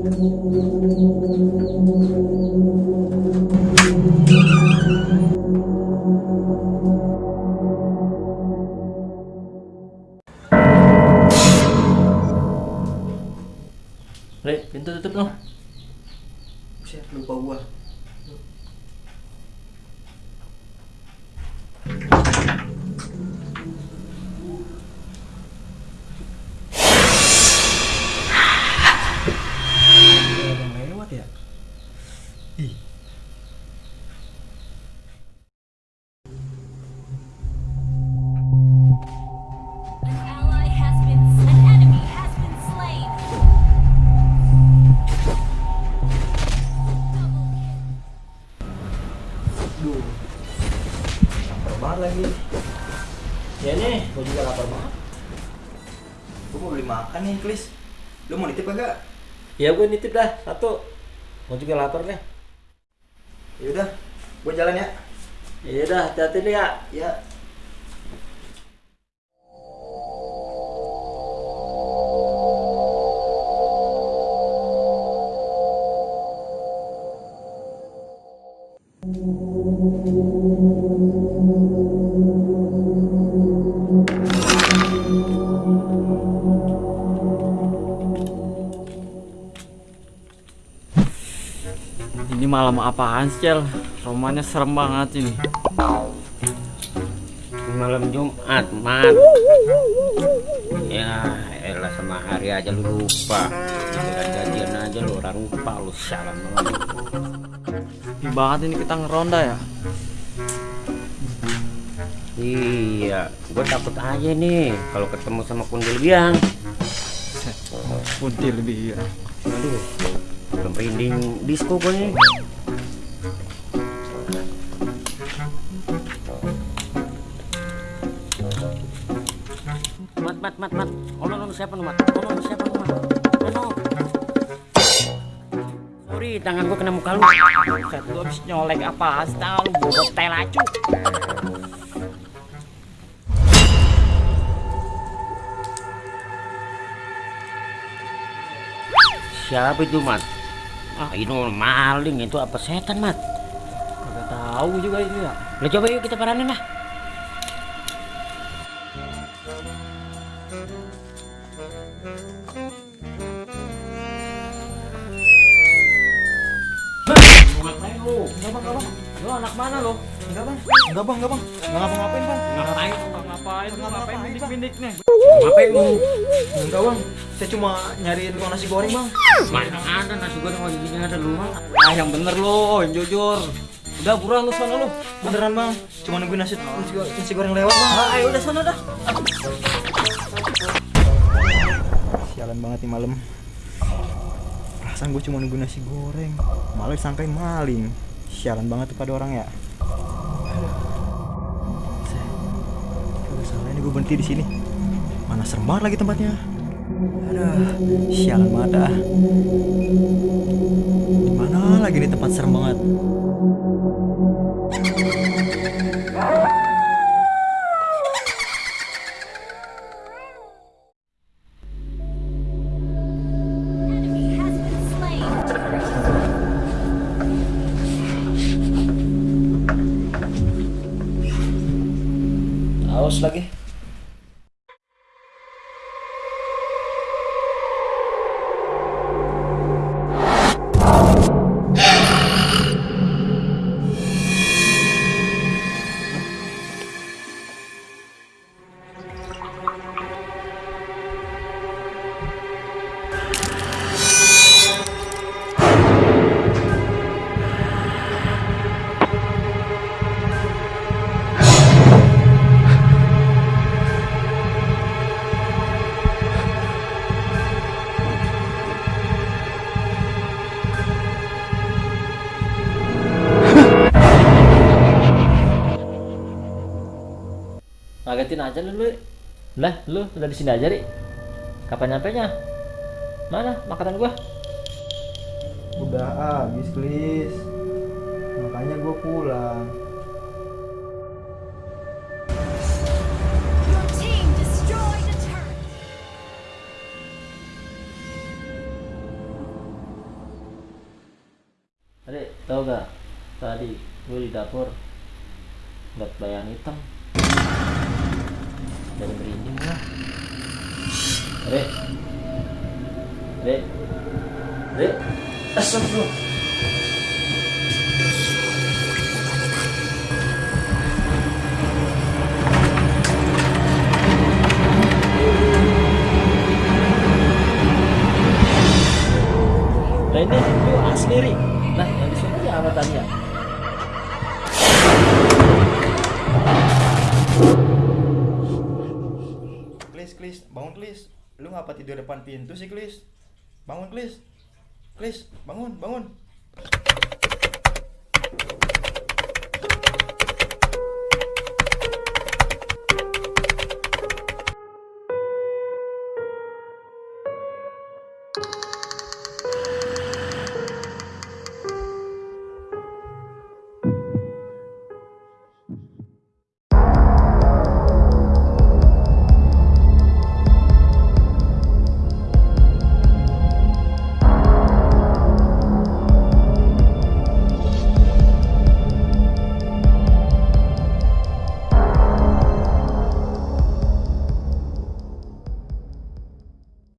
Re, pintu tutup dong. Buset, lupa gua. Gua mau beli makan nih, Klis. Lu mau nitip kagak? Ya gue nitip dah satu. Gua juga lapar nih. Yaudah, gua jalan ya. Ya udah, hati-hati nih ya. Ya. Malam apaan sih, Cel? Romannya serem banget ini. malam Jumat, Mat. Ya, elah sama hari aja lu lupa. Giliran gajian aja lu orang lupa lu salam banget. Ini kita ngeronda ya. Iya, gue takut aja nih kalau ketemu sama kundil biang. Kuntil lebih ya. Aduh, belum merinding disco gue. Mat, mat, mat, mat. Ono, ono siapa nu, mat? Ono, ono siapa nu, mat? Ono. Sorry, tangan gue kena muka lu. Set lu habis nyolek apa? Tahu lu bobot tel acu. Siapa itu, mat? Ah, ini maling itu apa setan, mat? Kagak tahu juga itu ya. Lah coba yuk kita paranin lah. Ngapain lu? Enggak, Bang, enggak, Bang. Lu anak mana lo? Enggak, Bang. Enggak, Bang, enggak, Bang. Enggak ngapa-ngapain, Bang. Ngapain? Ngapain? Lu ngapain bindik-bindik nih? Ngapain lu? Enggak, Bang. Saya cuma nyariin tukang nasi goreng, Bang. Mana ada nasi goreng lagi gini ada lu. Ah, yang bener lo, yang jujur. Udah buruan lu sana lu. Beneran, Bang. Cuma nungguin nasi, nasi, nasi goreng lewat, Bang. Ah, ayo udah sana dah. Sialan banget nih malam. Perasaan gue cuma nunggu nasi goreng, malah disangkain maling. Sialan banget tuh pada orang ya. Aduh, salah ini gue berhenti di sini. Mana serem banget lagi tempatnya. Aduh, sialan banget ah. Di mana lagi nih tempat serem banget? Haus lagi. Ngagetin aja lu, lu. Lah, lu udah di sini aja, Ri. Kapan nyampe nya? Mana makanan gua? Udah habis, Klis. Makanya gue pulang. Adik, tau gak? Tadi gue di dapur liat bayang hitam. Dari merinding gua. Adik. Adik. Adik. Astagfirullah. Nah ini lu asli. Nah yang di sini ya apa tadi ya? Klis, bangun Klis. Lu ngapa tidur depan pintu sih, Klis? Bangun, Klis. Klis, bangun, bangun.